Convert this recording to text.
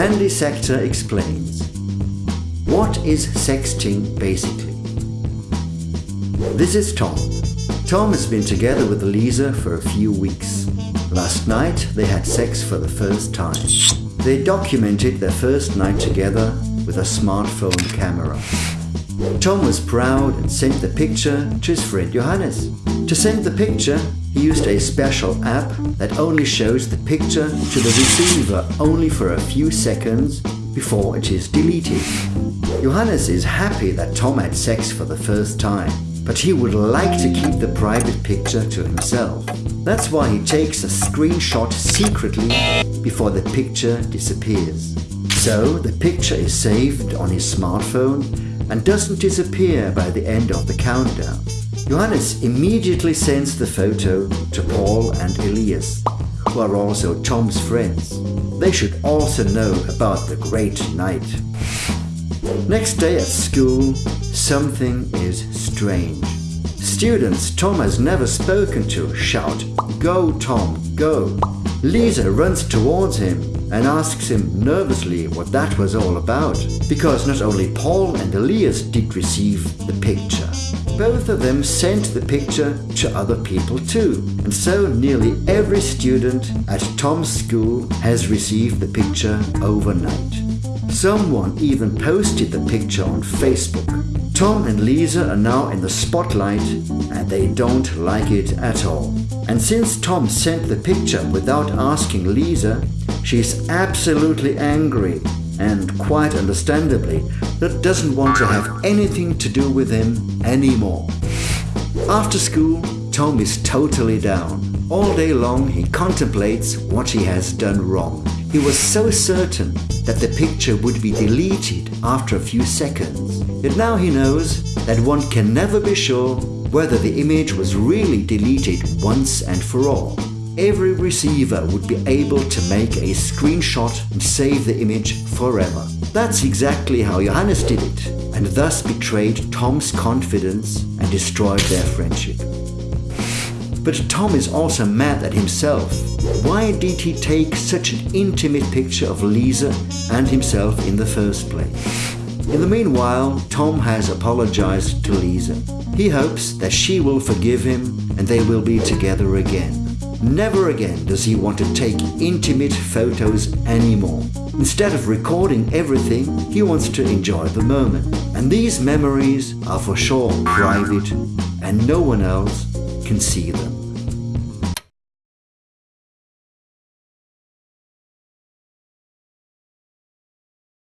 Handysektor explains. What is sexting basically? This is Tom. Tom has been together with Lisa for a few weeks. Last night they had sex for the first time. They documented their first night together with a smartphone camera. Tom was proud and sent the picture to his friend Johannes. To send the picture, he used a special app that only shows the picture to the receiver only for a few seconds before it is deleted. Johannes is happy that Tom had sex for the first time, but he would like to keep the private picture to himself. That's why he takes a screenshot secretly before the picture disappears. So the picture is saved on his smartphone and doesn't disappear by the end of the countdown. Johannes immediately sends the photo to Paul and Elias, who are also Tom's friends. They should also know about the great night. Next day at school, something is strange. Students Tom has never spoken to shout, Go Tom, go! Lisa runs towards him and asks him nervously what that was all about, because not only Paul and Elias did receive the picture. Both of them sent the picture to other people too, and so nearly every student at Tom's school has received the picture overnight. Someone even posted the picture on Facebook. Tom and Lisa are now in the spotlight and they don't like it at all. And since Tom sent the picture without asking Lisa, she's absolutely angry and quite understandably that doesn't want to have anything to do with him anymore. After school, Tom is totally down. All day long he contemplates what he has done wrong. He was so certain that the picture would be deleted after a few seconds. Yet now he knows that one can never be sure whether the image was really deleted once and for all. Every receiver would be able to make a screenshot and save the image forever. That's exactly how Johannes did it, and thus betrayed Tom's confidence and destroyed their friendship. But Tom is also mad at himself. Why did he take such an intimate picture of Lisa and himself in the first place? In the meanwhile, Tom has apologized to Lisa. He hopes that she will forgive him and they will be together again. Never again does he want to take intimate photos anymore. Instead of recording everything, he wants to enjoy the moment. And these memories are for sure private and no one else can see them.